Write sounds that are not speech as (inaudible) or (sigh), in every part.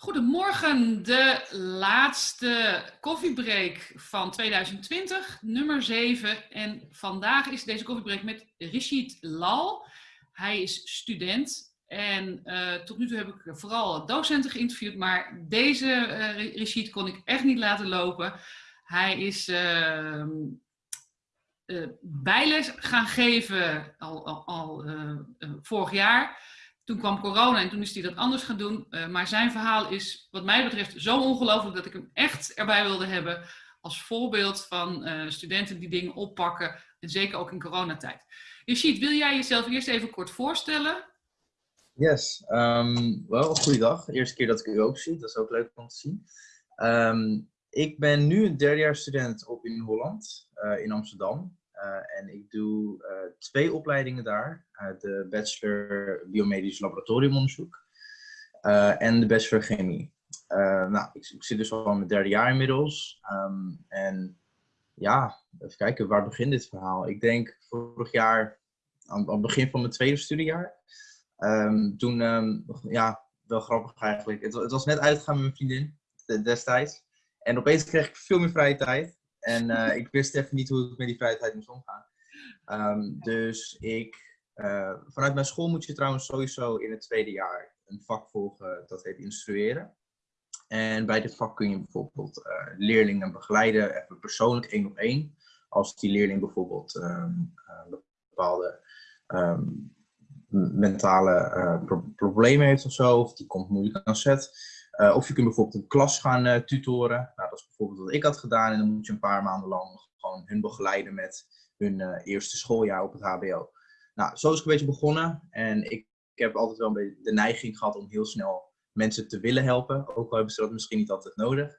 Goedemorgen, de laatste koffiebreak van 2020, nummer 7. En vandaag is deze koffiebreak met Rishid Lal. Hij is student en uh, tot nu toe heb ik vooral docenten geïnterviewd, maar deze uh, kon ik echt niet laten lopen. Hij is uh, bijles gaan geven al, al, al vorig jaar. Toen kwam corona en toen is hij dat anders gaan doen. Uh, maar zijn verhaal is wat mij betreft zo ongelooflijk dat ik hem echt erbij wilde hebben als voorbeeld van uh, studenten die dingen oppakken. En zeker ook in coronatijd. Yashid, wil jij jezelf eerst even kort voorstellen? Yes, um, wel, goeiedag. Eerste keer dat ik u ook zie, dat is ook leuk om te zien. Um, ik ben nu een derdejaars student op in Holland, uh, in Amsterdam. Uh, en ik doe uh, twee opleidingen daar. Uh, de bachelor biomedisch laboratoriumonderzoek en de bachelor chemie. nou, ik, ik, zit dus al in mijn derde jaar inmiddels. Um, en ja, even kijken, waar begint dit verhaal? Ik denk vorig jaar, aan, aan het begin van mijn tweede studiejaar. Um, toen, um, ja, wel grappig eigenlijk. Het, het, was net uitgegaan met mijn vriendin destijds. En opeens kreeg ik veel meer vrije tijd. En uh, ik wist even niet hoe ik met die vrijheid moest omgaan. Um, dus ik, uh, vanuit mijn school moet je trouwens sowieso in het tweede jaar een vak volgen dat heet instrueren. En bij dit vak kun je bijvoorbeeld uh, leerlingen begeleiden, even persoonlijk één op één. Als die leerling bijvoorbeeld um, bepaalde um, mentale pro problemen heeft of zo, of die komt moeilijk aan zet. Uh, of je kunt bijvoorbeeld een klas gaan uh, tutoren. Nou, dat is bijvoorbeeld wat ik had gedaan. En dan moet je een paar maanden lang gewoon hun begeleiden met hun uh, eerste schooljaar op het HBO. Nou, zo is ik een beetje begonnen. En ik, heb altijd wel een beetje de neiging gehad om heel snel mensen te willen helpen. Ook al hebben ze dat misschien niet altijd nodig.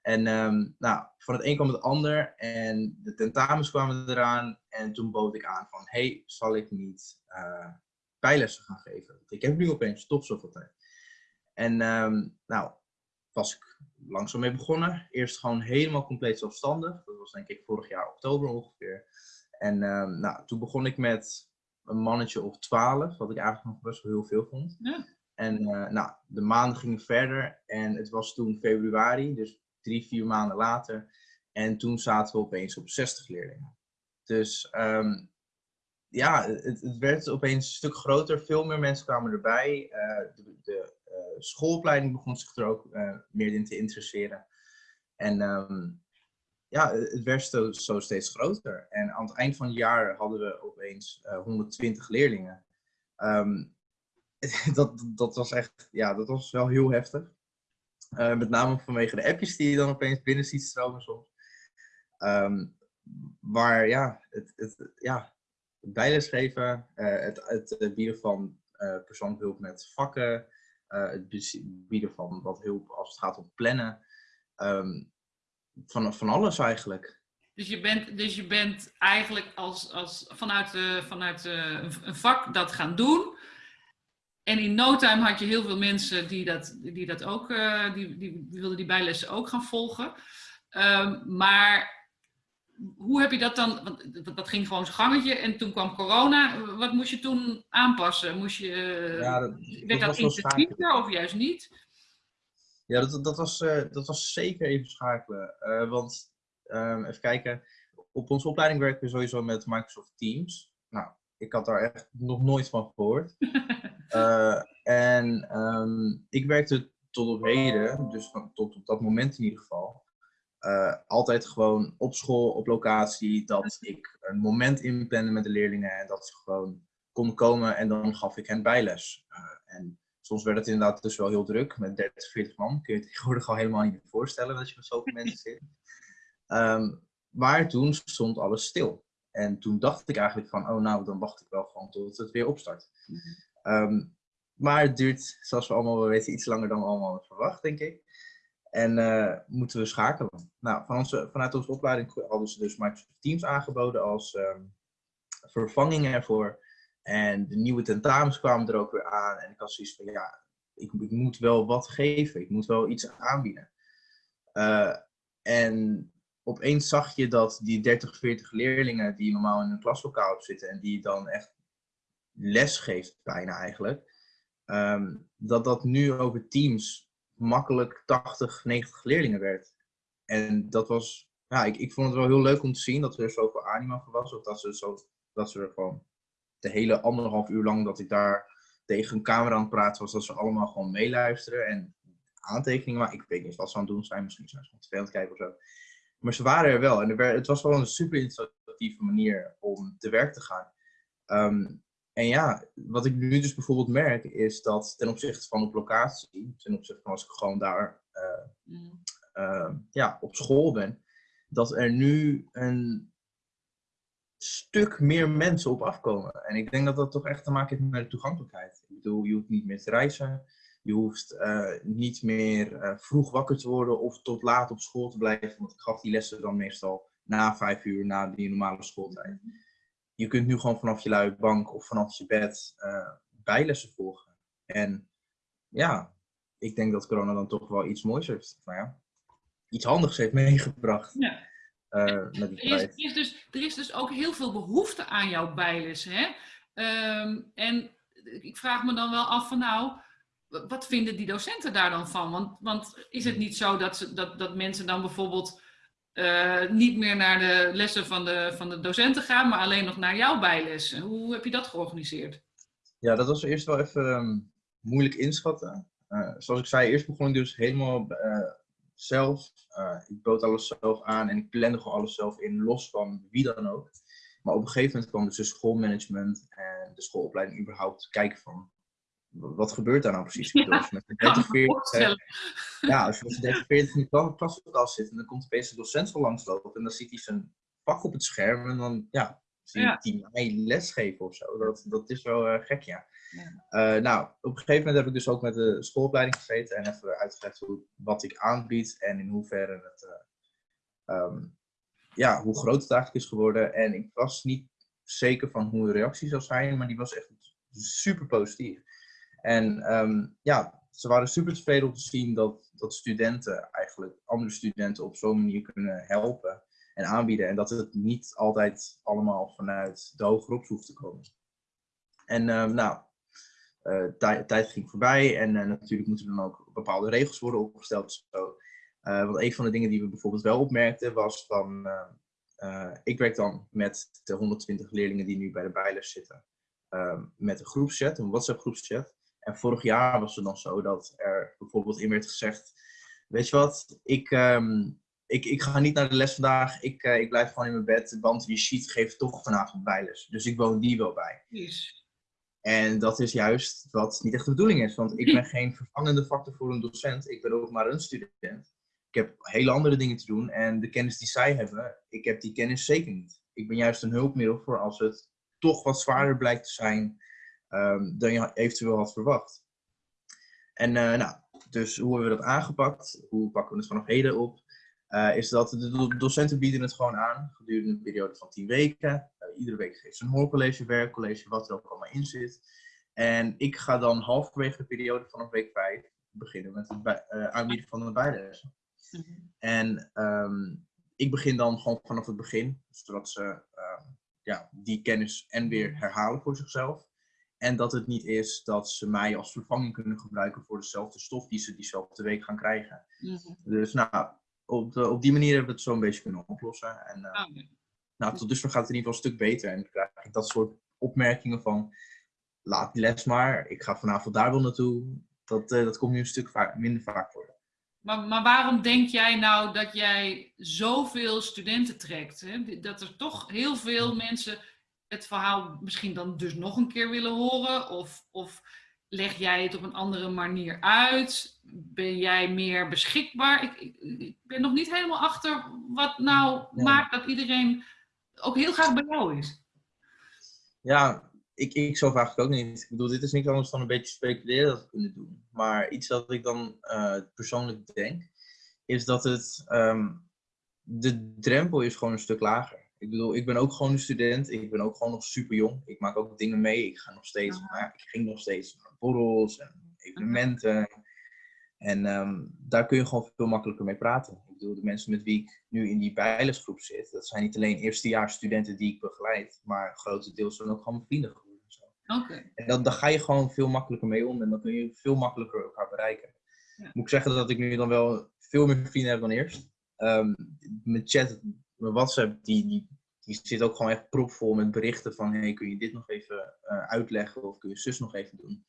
En um, nou, van het een kwam het ander. En de tentamens kwamen eraan. En toen bood ik aan van, hey, zal ik niet bijlessen gaan geven? Ik heb nu opeens toch zoveel tijd. En um, nou, was ik langzaam mee begonnen. Eerst gewoon helemaal compleet zelfstandig. Dat was denk ik vorig jaar oktober ongeveer. En um, nou, toen begon ik met een mannetje of twaalf, wat ik eigenlijk nog best wel heel veel vond. Ja. En uh, nou, de maanden gingen verder en het was toen februari, dus drie, vier maanden later. En toen zaten we opeens op 60 leerlingen. Dus um, ja, het, het, werd opeens een stuk groter. Veel meer mensen kwamen erbij. Uh, de, de schoolopleiding begon zich er ook uh, meer in te interesseren. En um, ja, het werd zo, zo, steeds groter. En aan het eind van het jaar hadden we opeens uh, 120 leerlingen. Um, (laughs) dat, dat was echt, ja, dat was wel heel heftig. Met name vanwege de appjes die je dan opeens binnen ziet stromen soms. Um, waar ja, het, het, ja, het bijlesgeven, het, het bieden van uh, persoonlijke hulp met vakken, het bieden van wat hulp als het gaat om plannen. Um, van, van alles eigenlijk. Dus je bent, dus je bent eigenlijk als, als vanuit, uh, vanuit uh, een vak dat gaan doen. En in no time had je heel veel mensen die dat, die dat ook, die, die, wilden die bijlessen ook gaan volgen. Um, maar hoe heb je dat dan, want dat ging gewoon zijn gangetje en toen kwam corona. Wat moest je toen aanpassen? Moest je, ja, dat, werd dat, intensiever of juist niet? Ja, dat, dat, was, uh, dat was zeker even schakelen. Uh, want um, even kijken, op onze opleiding werken we sowieso met Microsoft Teams. Nou, ik had daar echt nog nooit van gehoord. uh, (laughs) en um, ik werkte tot op heden, dus van, tot op dat moment in ieder geval, uh, altijd gewoon op school, op locatie, dat ik een moment inplande met de leerlingen en dat ze gewoon konden komen en dan gaf ik hen bijles. Uh, en soms werd het inderdaad dus wel heel druk met 30, 40 man. Kun je je (laughs) tegenwoordig al helemaal niet voorstellen dat je met zoveel mensen zit. Um, maar toen stond alles stil. En toen dacht ik eigenlijk van, oh nou, dan wacht ik wel gewoon tot het weer opstart. Um, maar het duurt, zoals we allemaal weten, iets langer dan we allemaal verwacht, denk ik. En uh, moeten we schakelen. Nou, van onze, vanuit onze opleiding hadden ze dus Microsoft Teams aangeboden als um, vervanging ervoor. En de nieuwe tentamens kwamen er ook weer aan. En ik had zoiets van, ja, ik, ik moet wel wat geven. Ik moet wel iets aanbieden. Uh, en opeens zag je dat die 30, 40 leerlingen die normaal in een klaslokaal zitten en die dan echt les geeft bijna eigenlijk, um, dat dat nu over Teams makkelijk 80, 90 leerlingen werd. En dat was, ja, ik, ik vond het wel heel leuk om te zien dat er zoveel anima voor was. Of dat ze, zo, dat ze er gewoon de hele anderhalf uur lang dat ik daar tegen een camera aan het praten was, dat ze allemaal gewoon meeluisteren en aantekeningen maken. Ik weet niet wat ze aan het doen zijn, misschien zijn ze aan kijken of zo. Maar ze waren er wel en het was wel een super instructieve manier om te werk te gaan. Ehm, en ja, wat ik nu dus bijvoorbeeld merk, is dat ten opzichte van op locatie, ten opzichte van als ik gewoon daar uh, mm. uh, ja, op school ben, dat er nu een stuk meer mensen op afkomen. En ik denk dat dat toch echt te maken heeft met de toegankelijkheid. Ik bedoel, je hoeft niet meer te reizen, je hoeft uh, niet meer vroeg wakker te worden of tot laat op school te blijven, want ik gaf die lessen dan meestal na vijf uur, na die normale schooltijd. Mm je kunt nu gewoon vanaf je luie bank of vanaf je bed uh, bijlessen volgen. En ja, ik denk dat corona dan toch wel iets moois heeft. Nou ja, iets handigs heeft meegebracht. Ja. Uh, met die er, is, is dus, er is dus ook heel veel behoefte aan jouw bijlessen. Hè? Um, en ik vraag me dan wel af van nou, wat vinden die docenten daar dan van? Want, want is het niet zo dat, ze, dat, dat mensen dan bijvoorbeeld uh, niet meer naar de lessen van de, van de docenten gaan, maar alleen nog naar jouw bijlessen. Hoe heb je dat georganiseerd? Ja, dat was eerst wel even um, moeilijk inschatten. Uh, zoals ik zei, eerst begon ik dus helemaal uh, zelf. ik bood alles zelf aan en ik plande gewoon alles zelf in, los van wie dan ook. Maar op een gegeven moment kwam dus de schoolmanagement en de schoolopleiding überhaupt kijken van wat gebeurt daar nou precies? Ja, als je met 30, 40, ja, als je met 30, 40 in de klas zit en dan komt opeens de docent van langslopen en dan ziet hij zijn vak op het scherm en dan ja, zie je ja. mij lesgeven of zo. Dat, dat is wel uh, gek, ja. ja. Uh, nou, op een gegeven moment heb ik dus ook met de schoolopleiding gezeten en even uitgelegd hoe, wat ik aanbied en in hoeverre het, uh, um, ja, hoe groot het eigenlijk is geworden. En ik was niet zeker van hoe de reactie zou zijn, maar die was echt super positief. En um, ja, ze waren super tevreden om te zien dat, dat studenten eigenlijk andere studenten op zo'n manier kunnen helpen en aanbieden. En dat het niet altijd allemaal vanuit de hogere hoeft te komen. En um, nou, uh, tijd ging voorbij en uh, natuurlijk moeten er dan ook bepaalde regels worden opgesteld. Zo. Uh, want een van de dingen die we bijvoorbeeld wel opmerkten was van, ik werk dan met de 120 leerlingen die nu bij de bijles zitten, ehm, met een groepschat, een WhatsApp groepschat. En vorig jaar was het dan zo dat er bijvoorbeeld in werd gezegd: Weet je wat, ik, ehm, ik, ik ga niet naar de les vandaag. Ik, uh, ik blijf gewoon in mijn bed, want die sheet geeft toch vanavond bijles. Dus ik woon die wel bij. Yes. En dat is juist wat niet echt de bedoeling is. Want ik ben geen vervangende factor voor een docent. Ik ben ook maar een student. Ik heb hele andere dingen te doen. En de kennis die zij hebben, ik heb die kennis zeker niet. Ik ben juist een hulpmiddel voor als het toch wat zwaarder blijkt te zijn um, dan je eventueel had verwacht. En uh, nou, dus hoe hebben we dat aangepakt? Hoe pakken we het vanaf heden op? Uh, is dat de docenten bieden het gewoon aan gedurende een periode van 10 weken. Uh, iedere week geeft ze een hoorcollege, werkcollege, wat er ook allemaal in zit. En ik ga dan halverwege de periode vanaf week 5 beginnen met het aanbieden van de bijlessen. Mm En um, ik begin dan gewoon vanaf het begin, zodat ze uh, ja, die kennis en weer herhalen voor zichzelf. En dat het niet is dat ze mij als vervanging kunnen gebruiken voor dezelfde stof die ze diezelfde week gaan krijgen. Mhm. Dus nou, op, op die manier hebben we het zo een beetje kunnen oplossen. En uh, nou, tot dusver gaat het in ieder geval een stuk beter. En dan krijg ik dat soort opmerkingen van, laat die les maar, ik ga vanavond daar wel naartoe. Dat, uh, dat komt nu een stuk vaak, minder vaak voor. Maar, maar waarom denk jij nou dat jij zoveel studenten trekt? Hè? Dat er toch heel veel mensen het verhaal misschien dan dus nog een keer willen horen? Of, of leg jij het op een andere manier uit? Ben jij meer beschikbaar? Ik, ik, ik ben nog niet helemaal achter wat nou maakt dat iedereen ook heel graag bij jou is. Ja, ik, ik zelf eigenlijk ook niet. Ik bedoel, dit is niks anders dan een beetje speculeren dat we kunnen doen. Maar iets dat ik dan uh, persoonlijk denk, is dat het, um, de drempel is gewoon een stuk lager. Ik bedoel, ik ben ook gewoon een student. Ik ben ook gewoon nog super jong. Ik maak ook dingen mee. Ik ga nog steeds, maar ik ging nog steeds naar borrels en evenementen. En um, daar kun je gewoon veel makkelijker mee praten. Ik bedoel, de mensen met wie ik nu in die bijlesgroep zit, dat zijn niet alleen eerstejaars studenten die ik begeleid, maar grotendeels zijn ook gewoon mijn vrienden geworden. En dan, dan ga je gewoon veel makkelijker mee om en dan kun je veel makkelijker elkaar bereiken. moet ik zeggen dat ik nu dan wel veel meer vrienden heb dan eerst. Um, mijn chat, mijn WhatsApp, die, die, die zit ook gewoon echt propvol met berichten van hey, kun je dit nog even uh, uitleggen of kun je zus nog even doen.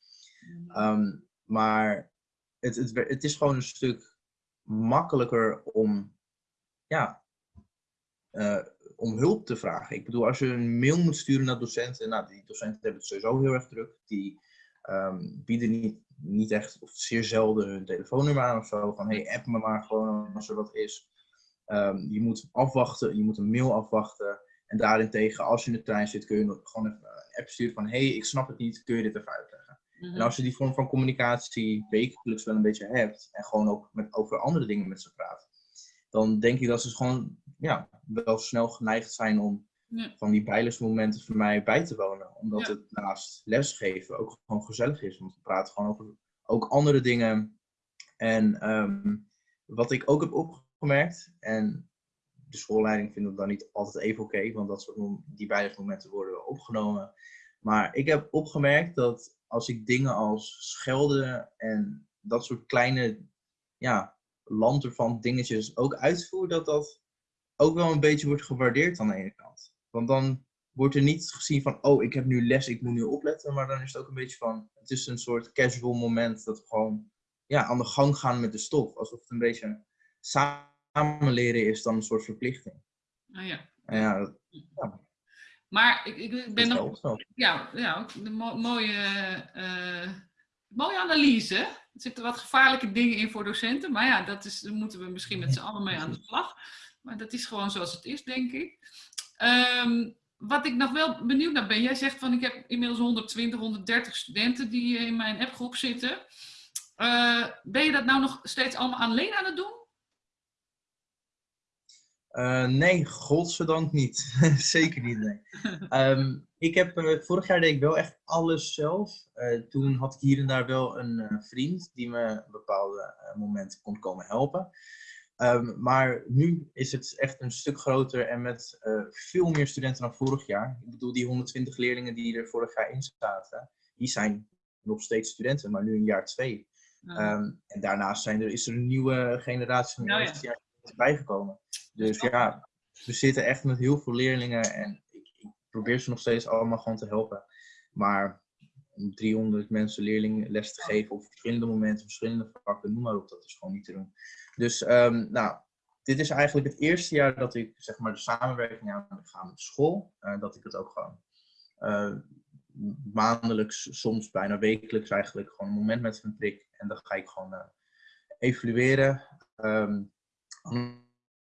Um, maar het, het, het is gewoon een stuk makkelijker om, ja, uh, om hulp te vragen. Ik bedoel, als je een mail moet sturen naar docenten, nou, die docenten hebben het sowieso heel erg druk. Die um, bieden niet, niet echt, of zeer zelden hun telefoonnummer aan of zo. Van, hey, app me maar gewoon als er wat is. Um, je moet afwachten, je moet een mail afwachten. En daarentegen, als je in de trein zit, kun je gewoon even een app sturen van, hey, ik snap het niet, kun je dit even uitleggen? En Mhm. als je die vorm van communicatie wekelijks wel een beetje hebt, en gewoon ook met, over andere dingen met ze praat, dan denk ik dat ze gewoon ja, wel snel geneigd zijn om Ja. van die bijlesmomenten voor mij bij te wonen. Omdat Ja. het naast lesgeven ook gewoon gezellig is. Want we praten gewoon over ook andere dingen. En ehm, wat ik ook heb opgemerkt, en de schoolleiding vindt het dan niet altijd even oké, want dat soort die bijlesmomenten worden wel opgenomen. Maar ik heb opgemerkt dat als ik dingen als schelden en dat soort kleine ja, van dingetjes ook uitvoer, dat dat ook wel een beetje wordt gewaardeerd aan de ene kant. Want dan wordt er niet gezien van, oh, ik heb nu les, ik moet nu opletten. Maar dan is het ook een beetje van, het is een soort casual moment dat we gewoon ja, aan de gang gaan met de stof. Alsof het een beetje samen leren is dan een soort verplichting. Ah, ja. Ja, Maar ik, ik ben nog. Ja, ja een mo- mooie, eh, mooie analyse. Er zitten wat gevaarlijke dingen in voor docenten. Maar ja, dat is, daar moeten we misschien met z'n allen mee aan de slag. Maar dat is gewoon zoals het is, denk ik. Ehm, wat ik nog wel benieuwd naar ben. Jij zegt van ik heb inmiddels 120, 130 studenten die in mijn appgroep zitten. Eh, ben je dat nou nog steeds allemaal alleen aan het doen? Eh, nee, godzijdank niet. (laughs) Zeker niet, nee. Ehm, ik heb, eh, vorig jaar deed ik wel echt alles zelf. Eh, toen had ik hier en daar wel een vriend die me op bepaalde momenten kon komen helpen. Ehm, maar nu is het echt een stuk groter en met veel meer studenten dan vorig jaar. Ik bedoel, die 120 leerlingen die er vorig jaar in zaten, die zijn nog steeds studenten, maar nu in jaar twee. Eh, Ehm, en daarnaast zijn er, is er een nieuwe generatie van Nou ja. bijgekomen. Dus ja, we zitten echt met heel veel leerlingen en ik, ik probeer ze nog steeds allemaal gewoon te helpen. Maar om 300 mensen leerlingen les te geven op verschillende momenten, verschillende vakken, noem maar op, dat is gewoon niet te doen. Dus ehm, nou, dit is eigenlijk het eerste jaar dat ik zeg maar de samenwerking aan ga met de school. eh, dat ik het ook gewoon eh, maandelijks, soms bijna wekelijks eigenlijk, gewoon een moment met hun prik. En dan ga ik gewoon eh, evalueren, ehm,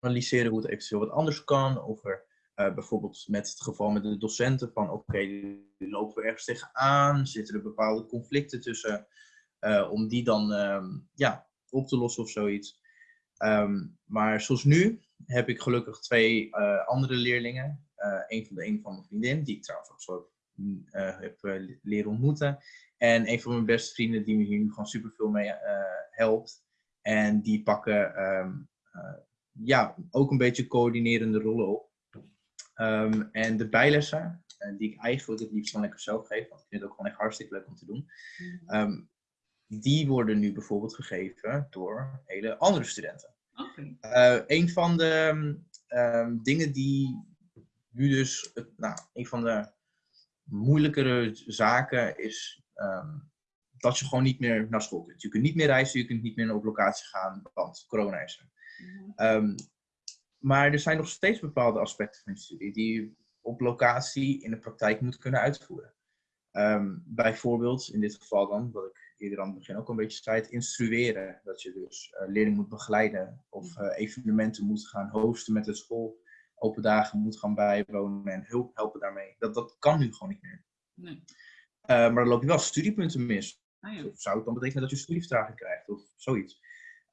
analyseren hoe het eventueel wat anders kan. Of er eh, bijvoorbeeld met het geval met de docenten van oké, die lopen we ergens tegenaan, zitten er bepaalde conflicten tussen, eh, om die dan ehm, ja, op te lossen of zoiets. Ehm, maar zoals nu heb ik gelukkig twee eh, andere leerlingen. Een van de een van mijn vriendin, die ik trouwens ook zo heb eh, leren ontmoeten. En een van mijn beste vrienden die me hier nu gewoon super veel mee helpt. En die pakken ehm, eh, ja, ook een beetje coördinerende rollen op. Ehm, en de bijlessen, eh, die ik eigenlijk het liefst van lekker zelf geef, want ik vind het ook gewoon echt hartstikke leuk om te doen. ehm, die worden nu bijvoorbeeld gegeven door hele andere studenten. Oké. Eh, een van de ehm, dingen die nu dus, het- nou, een van de moeilijkere zaken is dat je gewoon niet meer naar school kunt. Je kunt niet meer reizen, je kunt niet meer op locatie gaan, want corona is er. Mhm. Ehm, maar er zijn nog steeds bepaalde aspecten van je studie die je op locatie in de praktijk moet kunnen uitvoeren. Ehm, bijvoorbeeld, in dit geval dan, wat ik eerder aan het begin ook een beetje zei, het instrueren. Dat je dus eh, leerlingen moet begeleiden of eh, evenementen moet gaan hosten met de school, open dagen moet gaan bijwonen en hulp helpen daarmee. Dat, dat kan nu gewoon niet meer. Nee. Eh, maar dan loop je wel studiepunten mis. Ah, ja. Of zou het dan betekenen dat je studievertraging krijgt of zoiets?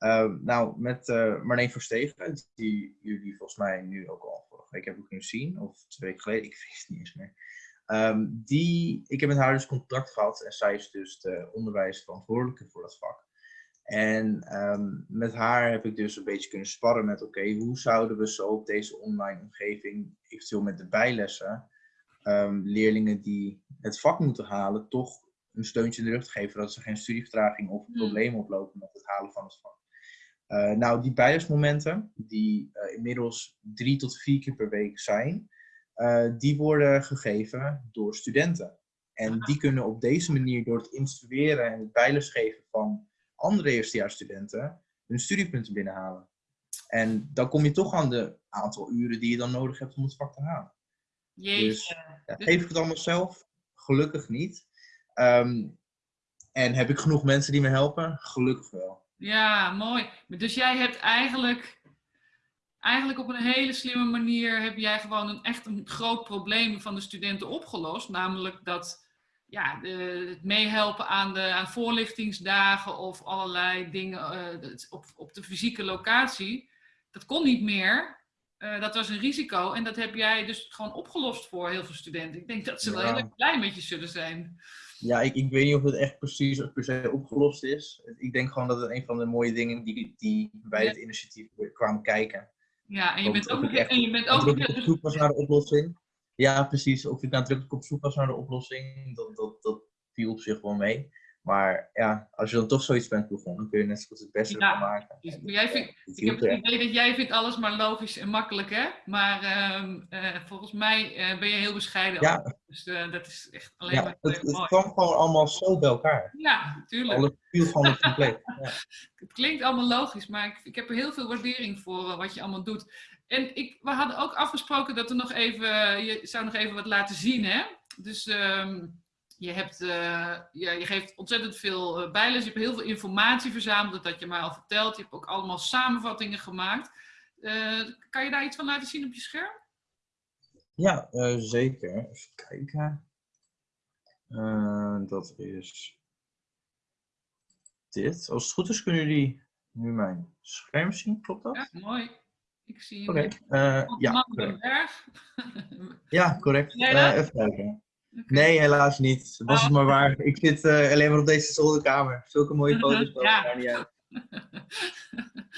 Ehm, nou, met eh Marleen Verstegen, die jullie volgens mij nu ook al vorige week hebben kunnen zien, of twee weken geleden, (laughs) ik weet het niet eens meer. Ehm, die, ik heb met haar dus contact gehad en zij is dus de onderwijsverantwoordelijke voor dat vak. En ehm, met haar heb ik dus een beetje kunnen sparren met, oké, hoe zouden we zo op deze online omgeving, eventueel met de bijlessen, leerlingen die het vak moeten halen, toch een steuntje in de rug te geven, dat ze geen studievertraging of Hmm. problemen oplopen met het halen van het vak. Eh, nou, die bijlesmomenten, die eh, inmiddels drie tot vier keer per week zijn, eh, die worden gegeven door studenten. En die kunnen op deze manier, door het instrueren en het bijlesgeven van andere eerstejaarsstudenten, hun studiepunten binnenhalen. En dan kom je toch aan de aantal uren die je dan nodig hebt om het vak te halen. Jeetje. Dus ja, geef ik het allemaal zelf? Gelukkig niet. Ehm, en heb ik genoeg mensen die me helpen? Gelukkig wel. Ja, mooi. Dus jij hebt eigenlijk, eigenlijk op een hele slimme manier heb jij gewoon een echt een groot probleem van de studenten opgelost. Namelijk dat ja, de, het meehelpen aan, de, aan voorlichtingsdagen of allerlei dingen eh, op, op de fysieke locatie. Dat kon niet meer. Eh, dat was een risico en dat heb jij dus gewoon opgelost voor heel veel studenten. Ik denk dat ze wel heel erg blij met je zullen zijn. Ja, ik, ik weet niet of het echt precies of per se opgelost is. Ik denk gewoon dat het een van de mooie dingen die, die bij Ja. het initiatief kwamen kijken. Ja, en je bent ook echt en je bent ook op zoek was naar de oplossing. Ja, precies. Of ik nadrukkelijk op zoek was naar de oplossing, dat, dat, dat viel op zich wel mee. Maar ja, als je dan toch zoiets bent begonnen, dan kun je net zo goed het beste Ja. ervan maken. Dus jij vindt, Ik heb het idee dat jij vindt alles maar logisch en makkelijk, hè? Maar ehm, eh, volgens mij eh, ben je heel bescheiden. Ja. over. Dus eh, dat is echt alleen Ja, maar het, heel het mooi. kwam gewoon allemaal zo bij elkaar. Ja, tuurlijk. Alles viel van het compleet. (laughs) Ja. Het klinkt allemaal logisch, maar ik, ik heb er heel veel waardering voor wat je allemaal doet. En ik, we hadden ook afgesproken dat er nog even, je zou nog even wat laten zien, hè? Dus ehm, je, hebt, eh, ja, je geeft ontzettend veel eh, bijles, je hebt heel veel informatie verzameld, dat je mij al verteld. Je hebt ook allemaal samenvattingen gemaakt. Eh, kan je daar iets van laten zien op je scherm? Ja, zeker. Even kijken. Dat is dit. Als het goed is, kunnen jullie nu mijn scherm zien. Klopt dat? Ja, mooi. Ik zie Oké. een eh, (laughs) ja, correct. Ja, correct. Even kijken. Nee, helaas niet. Was het Oh. maar waar. Ik zit eh, alleen maar op deze zolderkamer. Zulke mooie foto's. Ja. ja. daar niet uit. (laughs)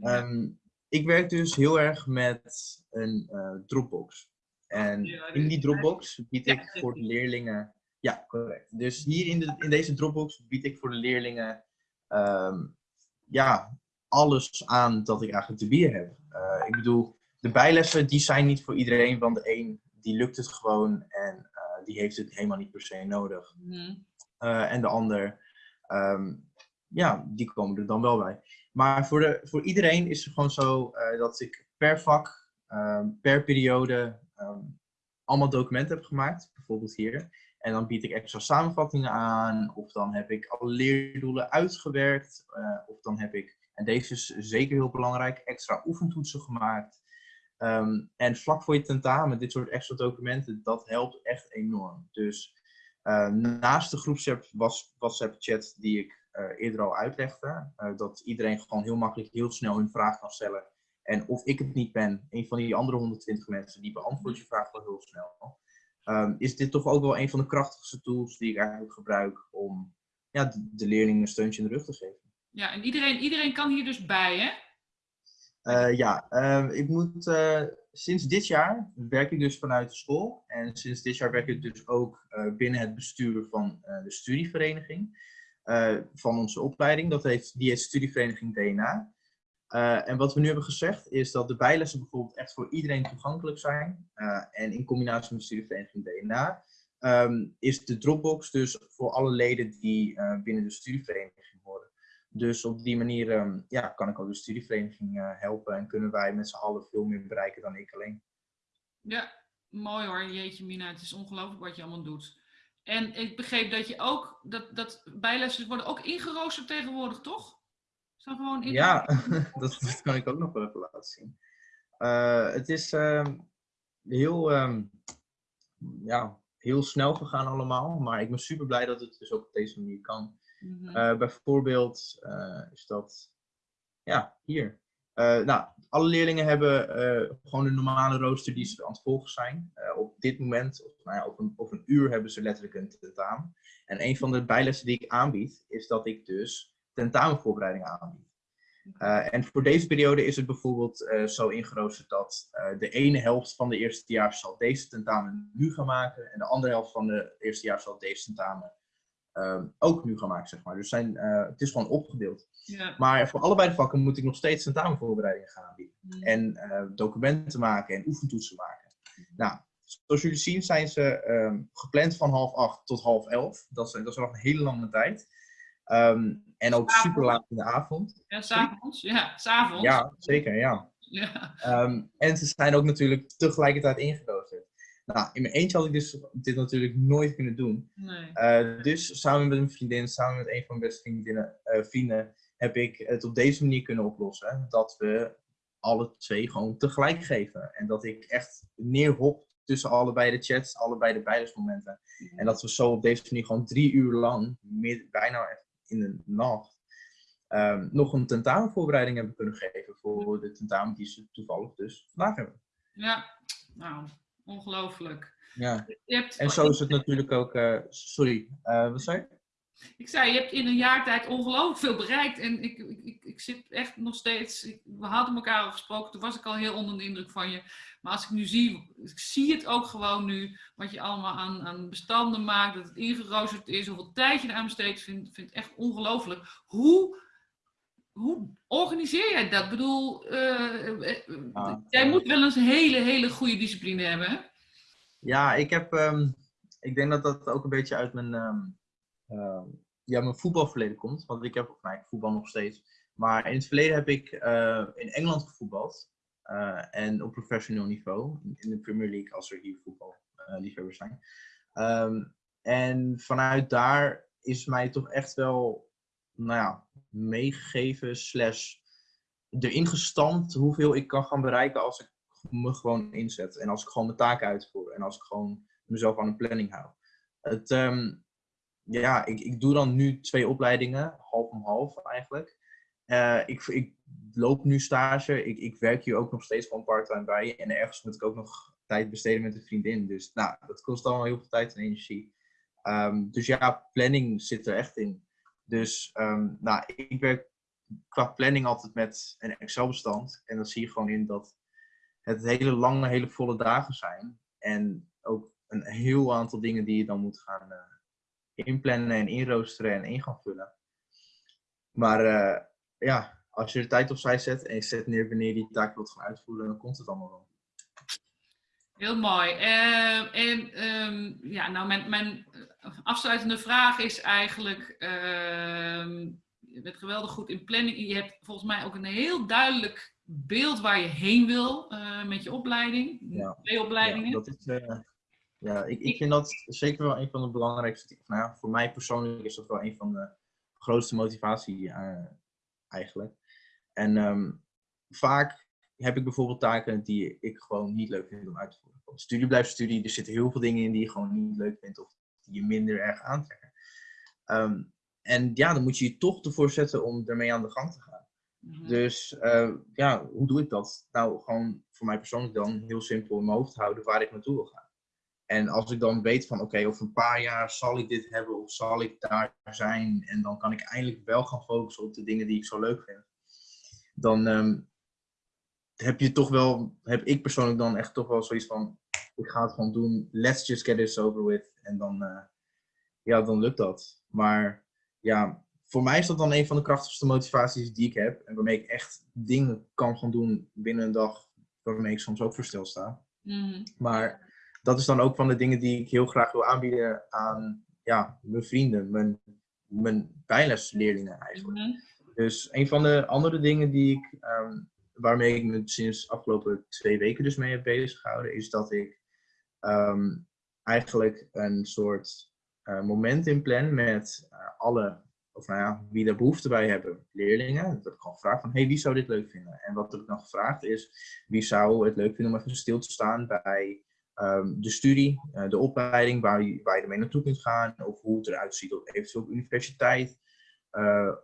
Ehm, ik werk dus heel erg met een eh, Dropbox. En Ja, in die Dropbox bied ik voor de leerlingen. Ja, correct. Dus hier in, de, in deze Dropbox bied ik voor de leerlingen ehm, ja, alles aan dat ik eigenlijk te bieden heb. Eh, ik bedoel, de bijlessen die zijn niet voor iedereen, want de een die lukt het gewoon en die heeft het helemaal niet per se nodig. Mhm. Eh, en de ander, ehm, ja, die komen er dan wel bij. Maar voor, de, voor iedereen is het gewoon zo eh, dat ik per vak, ehm, per periode, ehm, allemaal documenten heb gemaakt. Bijvoorbeeld hier. En dan bied ik extra samenvattingen aan. Of dan heb ik alle leerdoelen uitgewerkt. eh, of dan heb ik, en deze is zeker heel belangrijk, extra oefentoetsen gemaakt. Ehm, en vlak voor je tentamen, dit soort extra documenten, dat helpt echt enorm. Dus eh, naast de groepsapp WhatsApp-chat die ik eh, eerder al uitlegde, eh, dat iedereen gewoon heel makkelijk, heel snel hun vraag kan stellen. En of ik het niet ben, een van die andere 120 mensen, die beantwoordt je vraag wel heel snel. Ehm, is dit toch ook wel een van de krachtigste tools die ik eigenlijk gebruik om ja, de, de leerlingen een steuntje in de rug te geven. Ja, en iedereen, iedereen kan hier dus bij, hè? Eh, ja, ehm, ik moet, eh, sinds dit jaar werk ik dus vanuit de school. En sinds dit jaar werk ik dus ook eh, binnen het bestuur van de studievereniging. van onze opleiding. Dat heet, die heet Studievereniging DNA. En wat we nu hebben gezegd is dat de bijlessen bijvoorbeeld echt voor iedereen toegankelijk zijn. En in combinatie met de Studievereniging DNA ehm, is de Dropbox dus voor alle leden die binnen de studievereniging. Dus op die manier ehm, ja, kan ik ook de studievereniging eh, helpen en kunnen wij met z'n allen veel meer bereiken dan ik alleen. Ja, mooi hoor. Jeetje Mina, het is ongelooflijk wat je allemaal doet. En ik begreep dat je ook, dat, dat bijlessen worden ook ingeroosterd tegenwoordig, toch? Gewoon in Ja, (laughs) dat, dat kan ik ook nog wel even laten zien. Eh, het is ehm, heel, ehm, ja, heel snel gegaan allemaal, maar ik ben super blij dat het dus ook op deze manier kan. Mhm. Eh, bijvoorbeeld eh, is dat, ja, hier. Eh, nou, alle leerlingen hebben gewoon een normale rooster die ze aan het volgen zijn. Op dit moment, of, nou ja, over, een, een uur, hebben ze letterlijk een tentamen. En een van de bijlessen die ik aanbied, is dat ik dus tentamenvoorbereidingen aanbied. En voor deze periode is het bijvoorbeeld zo ingeroosterd dat de ene helft van de eerstejaars zal deze tentamen nu gaan maken. En de andere helft van de eerstejaars zal deze tentamen ehm, ook nu gaan maken, zeg maar. Dus zijn, eh, het is gewoon opgedeeld. Ja. Maar voor allebei de vakken moet ik nog steeds tentamenvoorbereidingen gaan aanbieden. Mm. En eh, documenten maken en oefentoetsen maken. Nou, zoals jullie zien zijn ze ehm, gepland van half acht tot half elf. Dat is, dat is nog een hele lange tijd. Ehm, en ook Avond. super laat in de avond. Ja, s'avonds. Ja, s'avonds. Ja, zeker, ja. Ja. En ze zijn ook natuurlijk tegelijkertijd ingeroosterd. Nou, in mijn eentje had ik dus dit natuurlijk nooit kunnen doen. Nee. Eh, dus samen met een vriendin, samen met een van mijn beste vriendinnen, eh, vrienden, heb ik het op deze manier kunnen oplossen. Dat we alle twee gewoon tegelijk geven. En dat ik echt neerhop tussen allebei de chats, allebei de bijlesmomenten. En dat we zo op deze manier gewoon drie uur lang, mid- bijna in de nacht, ehm, nog een tentamenvoorbereiding hebben kunnen geven voor de tentamen die ze toevallig dus vandaag hebben. Ja, nou, ongelooflijk. Ja. Je hebt, En zo is het natuurlijk ook, eh, sorry, eh, wat zei je? Ik zei, je hebt in een jaar tijd ongelooflijk veel bereikt. En ik, ik, ik, ik zit echt nog steeds. ik- we hadden elkaar al gesproken, toen was ik al heel onder de indruk van je. Maar als ik nu zie, ik zie het ook gewoon nu, wat je allemaal aan, aan bestanden maakt, dat het ingeroosterd is, hoeveel tijd je eraan besteedt, vind, vind ik echt ongelooflijk. Hoe, hoe organiseer jij dat? Ik bedoel, eh, eh, Ah, jij moet wel eens een hele, hele goede discipline hebben. Ja, ik heb, ehm, ik denk dat dat ook een beetje uit mijn, ehm, ehm, ja, mijn voetbalverleden komt. Want ik heb, nou, ik voetbal nog steeds. Maar in het verleden heb ik eh, in Engeland gevoetbald. en op professioneel niveau. In de Premier League, als er hier voetballiefhebbers zijn. Ehm, en vanuit daar is mij toch echt wel, nou ja, meegegeven slash erin gestampt hoeveel ik kan gaan bereiken als ik me gewoon inzet. En als ik gewoon mijn taken uitvoer. En als ik gewoon mezelf aan een planning hou. Het, ehm, ja, ik, ik doe dan nu twee opleidingen, half om half eigenlijk. Eh, ik, ik loop nu stage. Ik, ik werk hier ook nog steeds gewoon part-time bij. En ergens moet ik ook nog tijd besteden met een vriendin. Dus nou, dat kost allemaal heel veel tijd en energie. Ehm, dus ja, planning zit er echt in. Dus ehm, nou, ik werk qua planning altijd met een Excel-bestand. En dan zie je gewoon in dat het hele lange, hele volle dagen zijn. En ook een heel aantal dingen die je dan moet gaan eh, inplannen en inroosteren en in gaan vullen. Maar eh, ja, als je er tijd opzij zet en je zet neer wanneer je die taak wilt gaan uitvoeren, dan komt het allemaal wel. Heel mooi. Eh, en ehm, ja, nou, mijn, mijn afsluitende vraag is eigenlijk: ehm, je bent geweldig goed in planning. Je hebt volgens mij ook een heel duidelijk beeld waar je heen wil eh, met je opleiding. Ja. Twee opleidingen. Ja, dat is, eh, ja ik, ik vind dat zeker wel een van de belangrijkste. Nou ja, voor mij persoonlijk is dat wel een van de grootste motivatie eh, eigenlijk. En ehm, vaak heb ik bijvoorbeeld taken die ik gewoon niet leuk vind om uit te voeren. Want Studie blijft studie, er zitten heel veel dingen in die je gewoon niet leuk vindt of die je minder erg aantrekken. Ehm, en ja, dan moet je je toch ervoor zetten om ermee aan de gang te gaan. Mhm. Dus eh, ja, hoe doe ik dat? Nou, gewoon voor mij persoonlijk dan heel simpel in mijn hoofd houden waar ik naartoe wil gaan. En als ik dan weet van oké, over een paar jaar zal ik dit hebben of zal ik daar zijn en dan kan ik eindelijk wel gaan focussen op de dingen die ik zo leuk vind. Dan ehm, heb je toch wel, heb ik persoonlijk dan echt toch wel zoiets van ik ga het gewoon doen, let's just get this over with. En dan, eh, ja, dan lukt dat. Maar ja, voor mij is dat dan een van de krachtigste motivaties die ik heb. En waarmee ik echt dingen kan gaan doen binnen een dag. Waarmee ik soms ook voor stilsta. Mhm. Maar dat is dan ook van de dingen die ik heel graag wil aanbieden aan ja, mijn vrienden, mijn, mijn bijlesleerlingen eigenlijk. Mhm. Dus een van de andere dingen die ik, ehm, waarmee ik me sinds afgelopen twee weken dus mee heb bezig gehouden, is dat ik ehm, eigenlijk een soort eh, moment inplan met eh, alle, of nou ja, wie daar behoefte bij hebben, leerlingen. Dat ik gewoon gevraagd van, hey, wie zou dit leuk vinden? En wat ik dan gevraagd is, wie zou het leuk vinden om even stil te staan bij ehm, de studie, eh, de opleiding, waar je, waar je ermee naartoe kunt gaan, of hoe het eruit ziet op eventueel universiteit.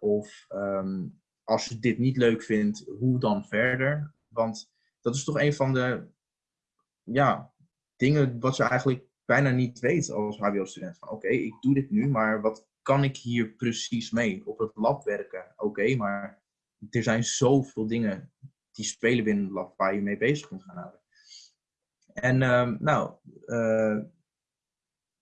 Of ehm, als je dit niet leuk vindt, hoe dan verder? Want dat is toch een van de ja, dingen wat je eigenlijk bijna niet weet als HBO-student. Oké, ik doe dit nu, maar wat kan ik hier precies mee? Op het lab werken, oké, maar er zijn zoveel dingen die spelen binnen het lab waar je mee bezig kunt gaan houden. En ehm, nou, eh,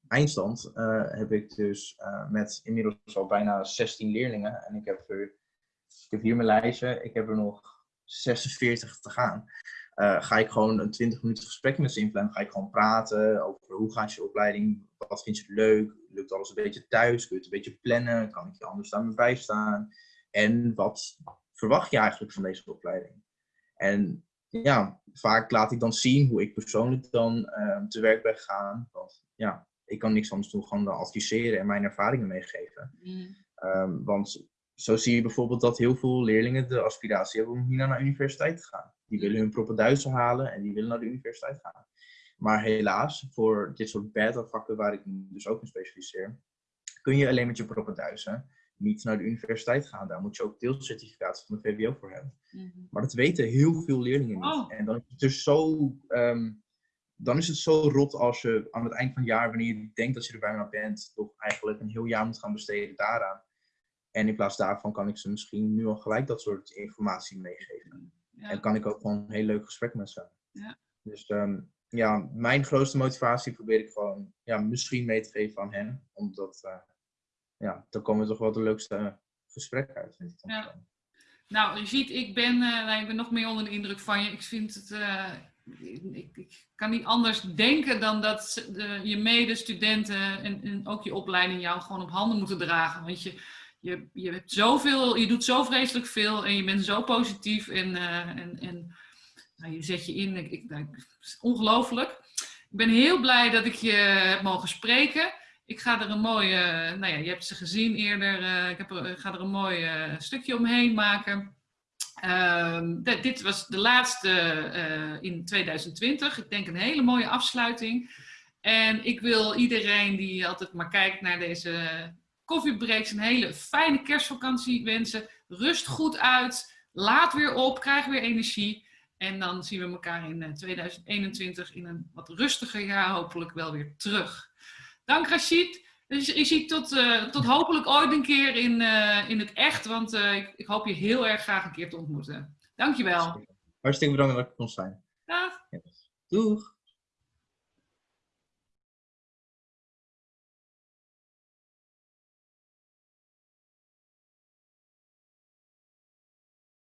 eindstand heb ik dus met inmiddels al bijna 16 leerlingen. En ik heb, er, ik heb hier mijn lijstje, ik heb er nog 46 te gaan. ga ik gewoon een 20 minuten gesprek met ze inplannen. Ga ik gewoon praten over hoe gaat je opleiding, wat vind je leuk, lukt alles een beetje thuis, kun je het een beetje plannen, kan ik je anders aan me bijstaan. En wat verwacht je eigenlijk van deze opleiding? En ja, vaak laat ik dan zien hoe ik persoonlijk dan uh, te werk ben gegaan. Want ja, ik kan niks anders doen, dan adviseren en mijn ervaringen meegeven. Mm. Um, want zo zie je bijvoorbeeld dat heel veel leerlingen de aspiratie hebben om hier naar de universiteit te gaan. Die willen hun propenduizen halen en die willen naar de universiteit gaan. Maar helaas, voor dit soort beta-vakken waar ik dus ook in specialiseer, kun je alleen met je propenduizen niet naar de universiteit gaan. Daar moet je ook deelcertificaat van de VWO voor hebben. Mhm. Maar dat weten heel veel leerlingen niet. Oh. En dan is het dus zo, ehm, dan is het zo rot als je aan het eind van het jaar, wanneer je denkt dat je er bijna bent, toch eigenlijk een heel jaar moet gaan besteden daaraan. En in plaats daarvan kan ik ze misschien nu al gelijk dat soort informatie meegeven. En kan ik ook gewoon een heel leuk gesprek met ze. Ja. Dus ehm, ja, mijn grootste motivatie probeer ik gewoon ja, misschien mee te geven aan hen. Omdat uh, ja, dan komen toch wel de leukste gesprekken uit. Vind ik ja. Nou, je ziet, ik ben, uh, nou, ik ben nog meer onder de indruk van je. Ik vind het. Uh, ik, ik, kan niet anders denken dan dat je medestudenten en, en ook je opleiding jou gewoon op handen moeten dragen. Want je, je, je hebt zoveel, je doet zo vreselijk veel en je bent zo positief en, en, en nou, je zet je in. Ik, ik, nou, ongelooflijk. Ik ben heel blij dat ik je heb mogen spreken. Ik ga er een mooi, nou ja, je hebt ze gezien eerder, uh, ik ga er een mooi uh, stukje omheen maken. Uh, dit was de laatste in 2020. Ik denk een hele mooie afsluiting. En ik wil iedereen die altijd maar kijkt naar deze koffiebreaks een hele fijne kerstvakantie wensen. Rust goed uit, laat weer op, krijg weer energie. En dan zien we elkaar in 2021 in een wat rustiger jaar hopelijk wel weer terug. Dank Rashid. Dus je ziet tot, uh, tot hopelijk ooit een keer in, uh, in het echt, want uh, ik, ik, hoop je heel erg graag een keer te ontmoeten. Dankjewel. Hartstikke bedankt dat ik kon zijn. Dag. Doeg.